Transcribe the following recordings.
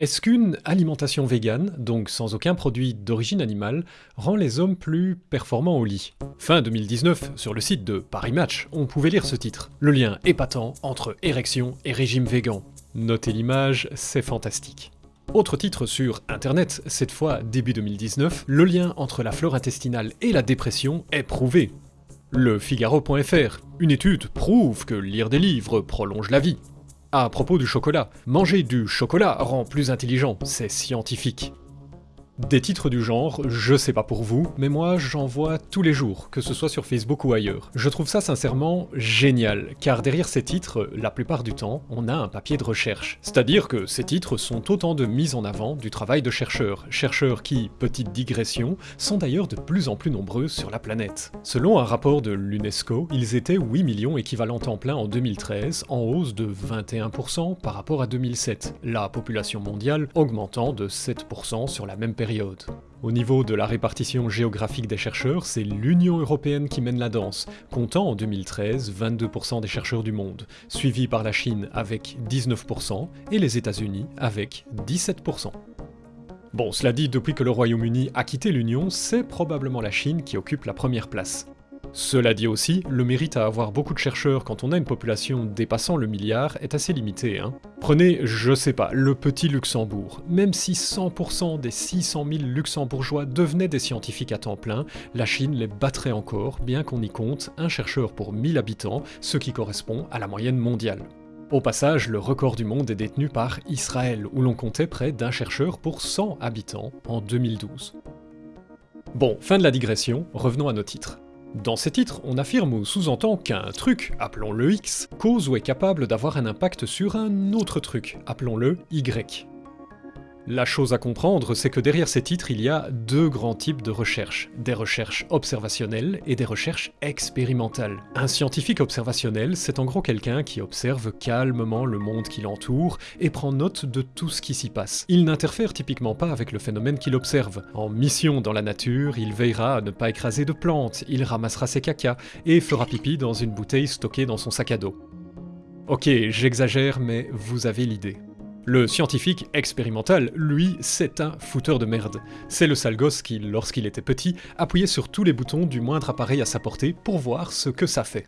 Est-ce qu'une alimentation végane, donc sans aucun produit d'origine animale, rend les hommes plus performants au lit? Fin 2019, sur le site de Paris Match, on pouvait lire ce titre. Le lien épatant entre érection et régime végan. Notez l'image, c'est fantastique. Autre titre sur internet, cette fois début 2019, le lien entre la flore intestinale et la dépression est prouvé. Le Figaro.fr, une étude prouve que lire des livres prolonge la vie. À propos du chocolat, manger du chocolat rend plus intelligent, c'est scientifique. Des titres du genre, je sais pas pour vous, mais moi j'en vois tous les jours, que ce soit sur Facebook ou ailleurs. Je trouve ça sincèrement génial, car derrière ces titres, la plupart du temps, on a un papier de recherche. C'est-à-dire que ces titres sont autant de mise en avant du travail de chercheurs, chercheurs qui, petite digression, sont d'ailleurs de plus en plus nombreux sur la planète. Selon un rapport de l'UNESCO, ils étaient 8 millions équivalents temps plein en 2013, en hausse de 21% par rapport à 2007, la population mondiale augmentant de 7% sur la même période au niveau de la répartition géographique des chercheurs, c'est l'Union Européenne qui mène la danse, comptant en 2013 22% des chercheurs du monde, suivi par la Chine avec 19% et les États-Unis avec 17%. Bon, cela dit, depuis que le Royaume-Uni a quitté l'Union, c'est probablement la Chine qui occupe la première place. Cela dit aussi, le mérite à avoir beaucoup de chercheurs quand on a une population dépassant le milliard est assez limité. Hein. Prenez, je sais pas, le petit Luxembourg. Même si 100% des 600 000 luxembourgeois devenaient des scientifiques à temps plein, la Chine les battrait encore, bien qu'on y compte un chercheur pour 1000 habitants, ce qui correspond à la moyenne mondiale. Au passage, le record du monde est détenu par Israël, où l'on comptait près d'un chercheur pour 100 habitants en 2012. Bon, fin de la digression, revenons à nos titres. Dans ces titres, on affirme ou sous-entend qu'un truc, appelons-le X, cause ou est capable d'avoir un impact sur un autre truc, appelons-le Y. La chose à comprendre, c'est que derrière ces titres, il y a deux grands types de recherches. Des recherches observationnelles et des recherches expérimentales. Un scientifique observationnel, c'est en gros quelqu'un qui observe calmement le monde qui l'entoure et prend note de tout ce qui s'y passe. Il n'interfère typiquement pas avec le phénomène qu'il observe. En mission dans la nature, il veillera à ne pas écraser de plantes, il ramassera ses cacas et fera pipi dans une bouteille stockée dans son sac à dos. Ok, j'exagère, mais vous avez l'idée. Le scientifique expérimental, lui, c'est un fouteur de merde. C'est le sale gosse qui, lorsqu'il était petit, appuyait sur tous les boutons du moindre appareil à sa portée pour voir ce que ça fait.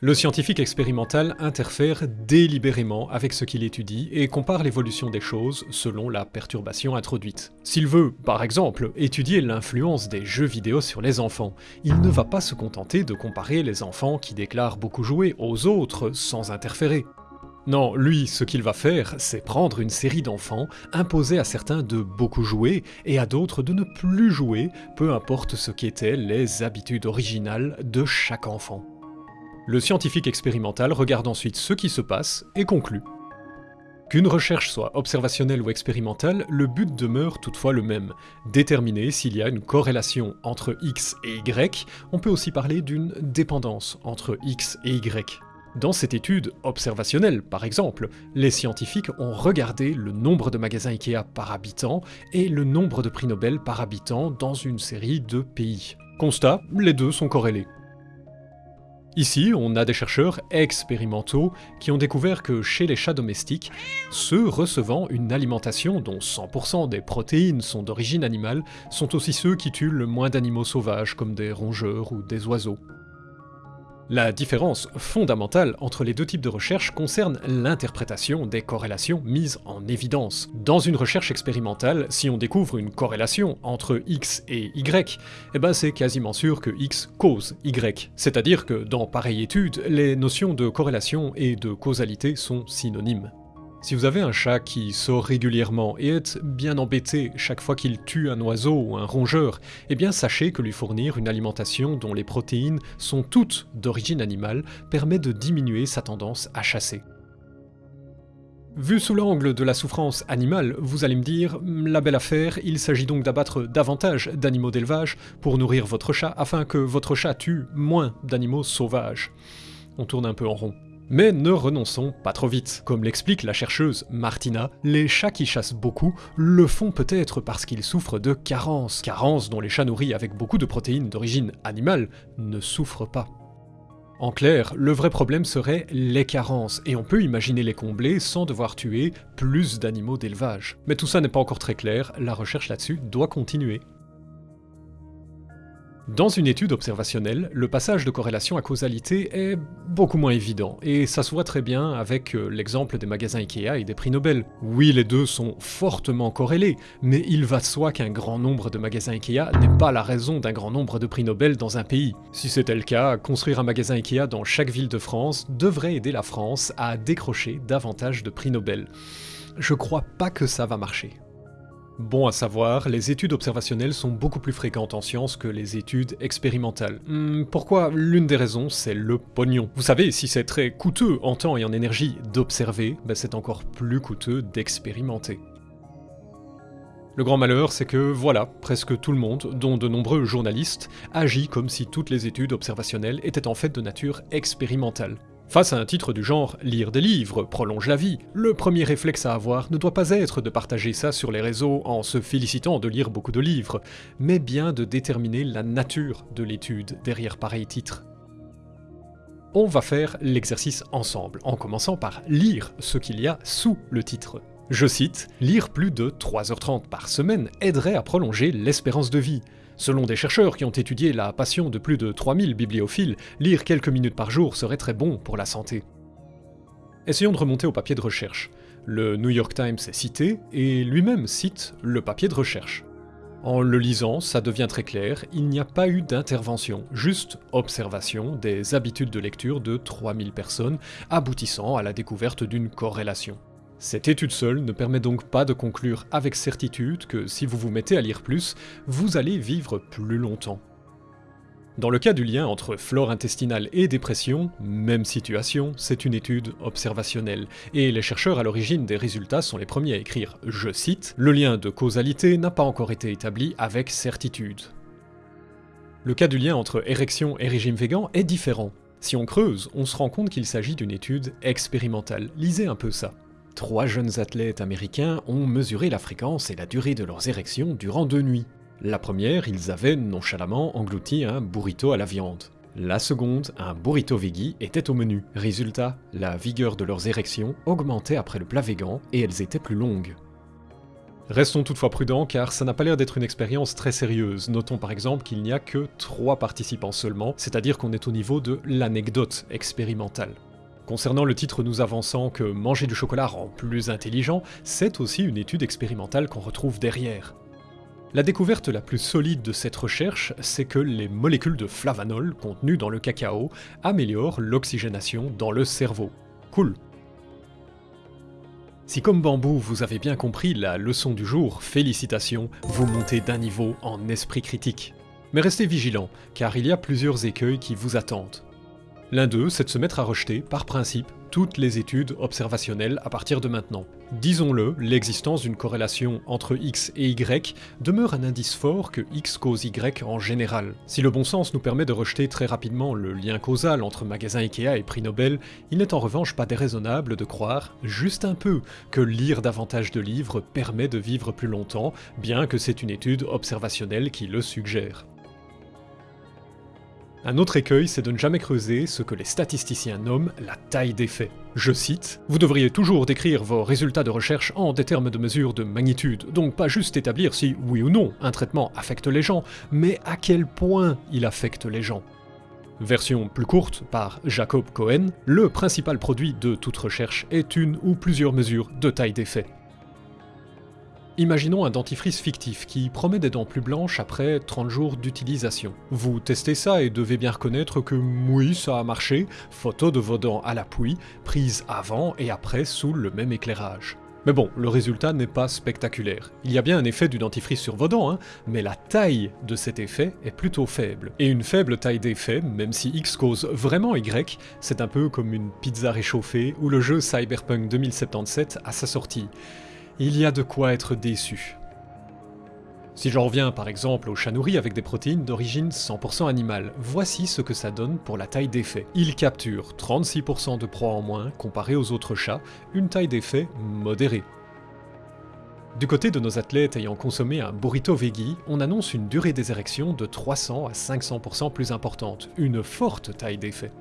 Le scientifique expérimental interfère délibérément avec ce qu'il étudie et compare l'évolution des choses selon la perturbation introduite. S'il veut, par exemple, étudier l'influence des jeux vidéo sur les enfants, il ne va pas se contenter de comparer les enfants qui déclarent beaucoup jouer aux autres sans interférer. Non, lui, ce qu'il va faire, c'est prendre une série d'enfants, imposer à certains de beaucoup jouer et à d'autres de ne plus jouer, peu importe ce qu'étaient les habitudes originales de chaque enfant. Le scientifique expérimental regarde ensuite ce qui se passe et conclut. Qu'une recherche soit observationnelle ou expérimentale, le but demeure toutefois le même, déterminer s'il y a une corrélation entre X et Y, on peut aussi parler d'une dépendance entre X et Y. Dans cette étude observationnelle, par exemple, les scientifiques ont regardé le nombre de magasins Ikea par habitant et le nombre de prix Nobel par habitant dans une série de pays. Constat, les deux sont corrélés. Ici, on a des chercheurs expérimentaux qui ont découvert que chez les chats domestiques, ceux recevant une alimentation dont 100% des protéines sont d'origine animale sont aussi ceux qui tuent le moins d'animaux sauvages comme des rongeurs ou des oiseaux. La différence fondamentale entre les deux types de recherche concerne l'interprétation des corrélations mises en évidence. Dans une recherche expérimentale, si on découvre une corrélation entre X et Y, eh ben c'est quasiment sûr que X cause Y. C'est-à-dire que dans pareille étude, les notions de corrélation et de causalité sont synonymes. Si vous avez un chat qui sort régulièrement et est bien embêté chaque fois qu'il tue un oiseau ou un rongeur, eh bien sachez que lui fournir une alimentation dont les protéines sont toutes d'origine animale permet de diminuer sa tendance à chasser. Vu sous l'angle de la souffrance animale, vous allez me dire, la belle affaire, il s'agit donc d'abattre davantage d'animaux d'élevage pour nourrir votre chat afin que votre chat tue moins d'animaux sauvages. On tourne un peu en rond. Mais ne renonçons pas trop vite. Comme l'explique la chercheuse Martina, les chats qui chassent beaucoup le font peut-être parce qu'ils souffrent de carences, carences dont les chats nourris avec beaucoup de protéines d'origine animale ne souffrent pas. En clair, le vrai problème serait les carences, et on peut imaginer les combler sans devoir tuer plus d'animaux d'élevage. Mais tout ça n'est pas encore très clair, la recherche là-dessus doit continuer. Dans une étude observationnelle, le passage de corrélation à causalité est beaucoup moins évident, et ça se voit très bien avec euh, l'exemple des magasins Ikea et des prix Nobel. Oui, les deux sont fortement corrélés, mais il va de soi qu'un grand nombre de magasins Ikea n'est pas la raison d'un grand nombre de prix Nobel dans un pays. Si c'était le cas, construire un magasin Ikea dans chaque ville de France devrait aider la France à décrocher davantage de prix Nobel. Je crois pas que ça va marcher. Bon à savoir, les études observationnelles sont beaucoup plus fréquentes en sciences que les études expérimentales. Hmm, pourquoi L'une des raisons, c'est le pognon? Vous savez, si c'est très coûteux en temps et en énergie d'observer, ben c'est encore plus coûteux d'expérimenter. Le grand malheur, c'est que voilà, presque tout le monde, dont de nombreux journalistes, agit comme si toutes les études observationnelles étaient en fait de nature expérimentale. Face à un titre du genre Lire des livres prolonge la vie, le premier réflexe à avoir ne doit pas être de partager ça sur les réseaux en se félicitant de lire beaucoup de livres, mais bien de déterminer la nature de l'étude derrière pareil titre. On va faire l'exercice ensemble, en commençant par lire ce qu'il y a sous le titre. Je cite, Lire plus de 3h30 par semaine aiderait à prolonger l'espérance de vie. Selon des chercheurs qui ont étudié la passion de plus de 3000 bibliophiles, lire quelques minutes par jour serait très bon pour la santé. Essayons de remonter au papier de recherche. Le New York Times est cité, et lui-même cite le papier de recherche. En le lisant, ça devient très clair, il n'y a pas eu d'intervention, juste observation des habitudes de lecture de 3000 personnes, aboutissant à la découverte d'une corrélation. Cette étude seule ne permet donc pas de conclure avec certitude que si vous vous mettez à lire plus, vous allez vivre plus longtemps. Dans le cas du lien entre flore intestinale et dépression, même situation, c'est une étude observationnelle, et les chercheurs à l'origine des résultats sont les premiers à écrire, je cite, Le lien de causalité n'a pas encore été établi avec certitude. Le cas du lien entre érection et régime végan est différent. Si on creuse, on se rend compte qu'il s'agit d'une étude expérimentale. Lisez un peu ça. Trois jeunes athlètes américains ont mesuré la fréquence et la durée de leurs érections durant deux nuits. La première, ils avaient nonchalamment englouti un burrito à la viande. La seconde, un burrito veggie, était au menu. Résultat, la vigueur de leurs érections augmentait après le plat végan et elles étaient plus longues. Restons toutefois prudents car ça n'a pas l'air d'être une expérience très sérieuse. Notons par exemple qu'il n'y a que trois participants seulement, c'est-à-dire qu'on est au niveau de l'anecdote expérimentale. Concernant le titre nous avançant que manger du chocolat rend plus intelligent, c'est aussi une étude expérimentale qu'on retrouve derrière. La découverte la plus solide de cette recherche, c'est que les molécules de flavanol contenues dans le cacao améliorent l'oxygénation dans le cerveau. Cool. Si comme bambou vous avez bien compris la leçon du jour, félicitations, vous montez d'un niveau en esprit critique. Mais restez vigilants, car il y a plusieurs écueils qui vous attendent. L'un d'eux, c'est de se mettre à rejeter, par principe, toutes les études observationnelles à partir de maintenant. Disons-le, l'existence d'une corrélation entre X et Y demeure un indice fort que X cause Y en général. Si le bon sens nous permet de rejeter très rapidement le lien causal entre magasin Ikea et prix Nobel, il n'est en revanche pas déraisonnable de croire, juste un peu, que lire davantage de livres permet de vivre plus longtemps, bien que c'est une étude observationnelle qui le suggère. Un autre écueil, c'est de ne jamais creuser ce que les statisticiens nomment la taille des faits. Je cite, Vous devriez toujours décrire vos résultats de recherche en des termes de mesure de magnitude, donc pas juste établir si, oui ou non, un traitement affecte les gens, mais à quel point il affecte les gens. Version plus courte par Jacob Cohen, le principal produit de toute recherche est une ou plusieurs mesures de taille des faits. Imaginons un dentifrice fictif qui promet des dents plus blanches après 30 jours d'utilisation. Vous testez ça et devez bien reconnaître que oui, ça a marché, photo de vos dents à l'appui, prise avant et après sous le même éclairage. Mais bon, le résultat n'est pas spectaculaire. Il y a bien un effet du dentifrice sur vos dents, hein, mais la taille de cet effet est plutôt faible. Et une faible taille d'effet, même si X cause vraiment Y, c'est un peu comme une pizza réchauffée ou le jeu Cyberpunk 2077 à sa sortie il y a de quoi être déçu. Si j'en reviens par exemple au chat nourri avec des protéines d'origine 100% animale, voici ce que ça donne pour la taille d'effet. Il capture 36% de proie en moins comparé aux autres chats, une taille d'effet modérée. Du côté de nos athlètes ayant consommé un burrito veggie, on annonce une durée des érections de 300 à 500% plus importante, une forte taille d'effet.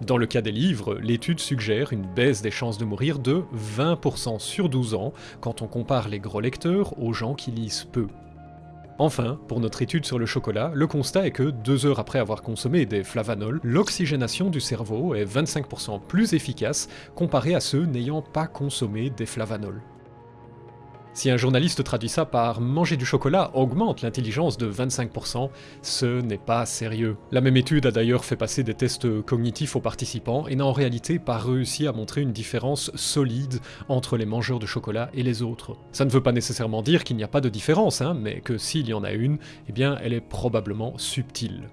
Dans le cas des livres, l'étude suggère une baisse des chances de mourir de 20% sur 12 ans quand on compare les gros lecteurs aux gens qui lisent peu. Enfin, pour notre étude sur le chocolat, le constat est que deux heures après avoir consommé des flavanols, l'oxygénation du cerveau est 25% plus efficace comparé à ceux n'ayant pas consommé des flavanols. Si un journaliste traduit ça par manger du chocolat augmente l'intelligence de 25%, ce n'est pas sérieux. La même étude a d'ailleurs fait passer des tests cognitifs aux participants et n'a en réalité pas réussi à montrer une différence solide entre les mangeurs de chocolat et les autres. Ça ne veut pas nécessairement dire qu'il n'y a pas de différence, hein, mais que s'il y en a une, eh bien elle est probablement subtile.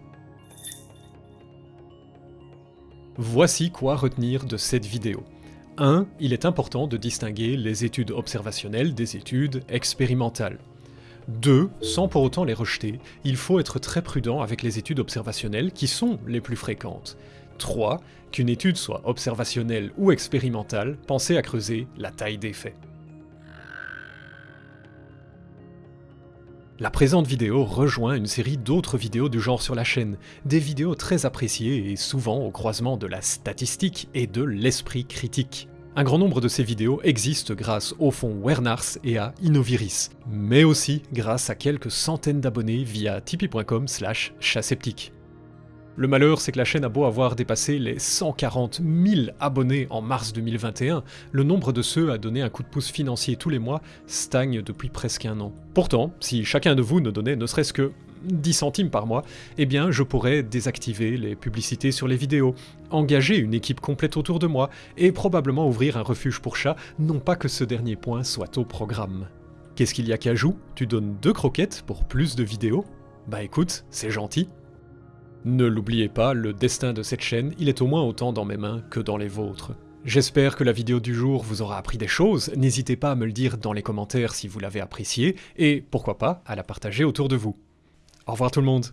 Voici quoi retenir de cette vidéo. 1. Il est important de distinguer les études observationnelles des études expérimentales. 2. Sans pour autant les rejeter, il faut être très prudent avec les études observationnelles qui sont les plus fréquentes. 3. Qu'une étude soit observationnelle ou expérimentale, pensez à creuser la taille des faits. La présente vidéo rejoint une série d'autres vidéos du genre sur la chaîne, des vidéos très appréciées et souvent au croisement de la statistique et de l'esprit critique. Un grand nombre de ces vidéos existent grâce au fonds Wernars et à Innoviris, mais aussi grâce à quelques centaines d'abonnés via tipeee.com slash chasseptique. Le malheur, c'est que la chaîne a beau avoir dépassé les 140 000 abonnés en mars 2021, le nombre de ceux à donner un coup de pouce financier tous les mois stagne depuis presque un an. Pourtant, si chacun de vous ne donnait ne serait-ce que 10 centimes par mois, eh bien je pourrais désactiver les publicités sur les vidéos, engager une équipe complète autour de moi, et probablement ouvrir un refuge pour chats, non pas que ce dernier point soit au programme. Qu'est-ce qu'il y a qu'à joue Tu donnes deux croquettes pour plus de vidéos? Bah écoute, c'est gentil. Ne l'oubliez pas, le destin de cette chaîne, il est au moins autant dans mes mains que dans les vôtres. J'espère que la vidéo du jour vous aura appris des choses, n'hésitez pas à me le dire dans les commentaires si vous l'avez appréciée, et pourquoi pas à la partager autour de vous. Au revoir tout le monde